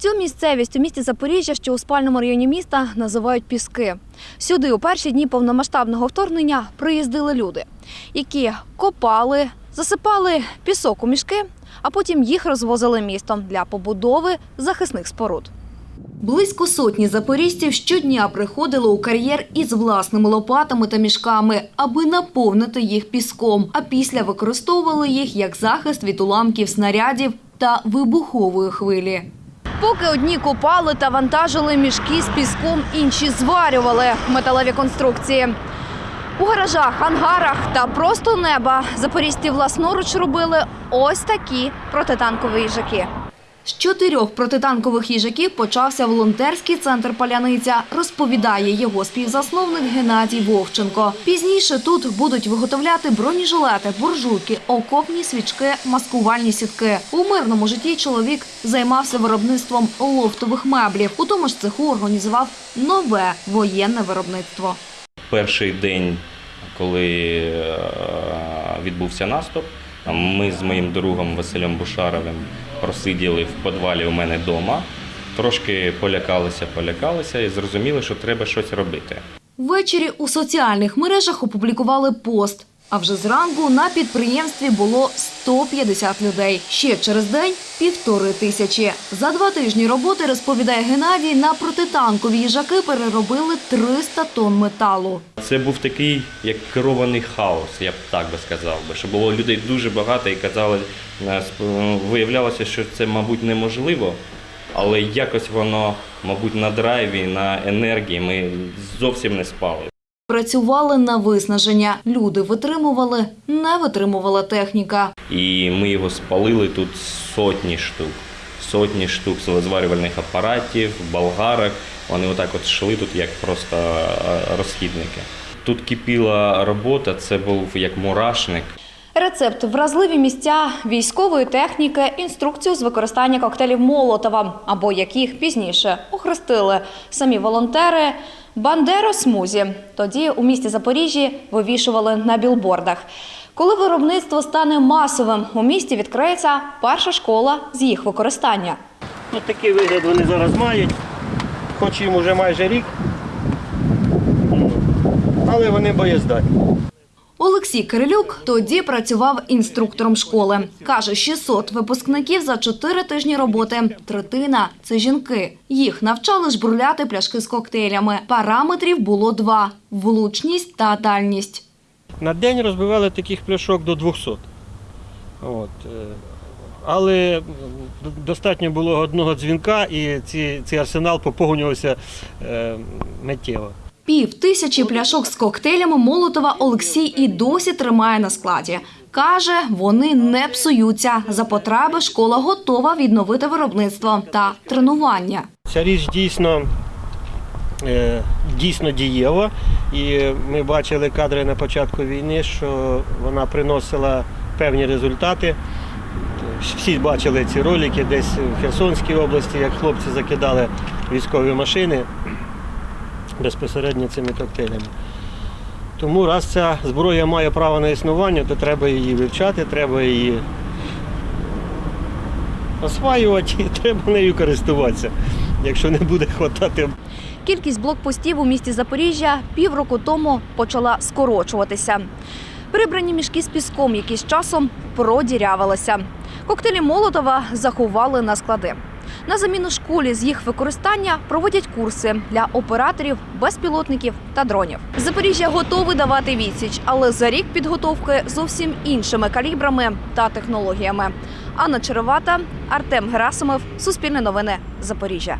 Цю місцевість у місті Запоріжжя, що у спальному районі міста, називають піски. Сюди у перші дні повномасштабного вторгнення приїздили люди, які копали, засипали пісок у мішки, а потім їх розвозили містом для побудови захисних споруд. Близько сотні запоріжців щодня приходили у кар'єр із власними лопатами та мішками, аби наповнити їх піском, а після використовували їх як захист від уламків снарядів та вибухової хвилі. Поки одні копали та вантажили мішки з піском, інші зварювали металеві конструкції. У гаражах, ангарах та просто неба запорізьці власноруч робили ось такі протитанкові їжаки. З чотирьох протитанкових їжаків почався волонтерський центр Паляниця, розповідає його співзасновник Геннадій Вовченко. Пізніше тут будуть виготовляти бронежилети, буржуйки, окопні свічки, маскувальні сітки. У мирному житті чоловік займався виробництвом лофтових меблів. У тому ж цеху організував нове воєнне виробництво. перший день, коли е, відбувся наступ, ми з моїм другом Василем Бушаровим просиділи в підвалі у мене вдома. Трошки полякалися, полякалися і зрозуміли, що треба щось робити. Ввечері у соціальних мережах опублікували пост. А вже зранку на підприємстві було 150 людей. Ще через день – півтори тисячі. За два тижні роботи, розповідає Геннадій, на протитанкові їжаки переробили 300 тонн металу. Це був такий як керований хаос, я б так би сказав би, що було людей дуже багато і казали, е, виявлялося, що це, мабуть, неможливо, але якось воно, мабуть, на драйві, на енергії ми зовсім не спали. Працювали на виснаження. Люди витримували, не витримувала техніка. І ми його спалили тут сотні штук. Сотні штук зварювальних апаратів, болгарок. Вони отак от йшли тут як просто е, розхідники. Тут кипіла робота, це був як мурашник. Рецепт вразливі місця військової техніки, інструкцію з використання коктейлів Молотова, або як їх пізніше охрестили самі волонтери Бандеро Смузі. Тоді у місті Запоріжжі вивішували на білбордах. Коли виробництво стане масовим, у місті відкриється перша школа з їх використання. Ну, такий вигляд вони зараз мають, хоч їм уже майже рік, але вони боєздатні. Олексій Кирилюк тоді працював інструктором школи. Каже, 600 випускників за 4 тижні роботи. Третина – це жінки. Їх навчали жбурляти пляшки з коктейлями. Параметрів було два – влучність та дальність. На день розбивали таких пляшок до 200. От. е, Але достатньо було одного дзвінка і ці, цей арсенал поповнювався е, миттєво. Пів тисячі пляшок з коктейлями Молотова Олексій і досі тримає на складі. Каже, вони не псуються. За потреби школа готова відновити виробництво та тренування. Ця річ дійсно, е, дійсно дієва. І ми бачили кадри на початку війни, що вона приносила певні результати. Всі бачили ці ролики десь в Херсонській області, як хлопці закидали військові машини безпосередньо цими коктейлями. Тому раз ця зброя має право на існування, то треба її вивчати, треба її осваювати і треба нею користуватися. Якщо не буде хватати Кількість блокпостів у місті Запоріжжя півроку тому почала скорочуватися. Прибрані мішки з піском, які з часом продірявилися. Коктейлі Молотова заховали на склади. На заміну школі з їх використання проводять курси для операторів, безпілотників та дронів. Запоріжжя готове давати відсіч, але за рік підготовки зовсім іншими калібрами та технологіями. Анна Черевата, Артем Герасимов, Суспільне новини, Запоріжжя.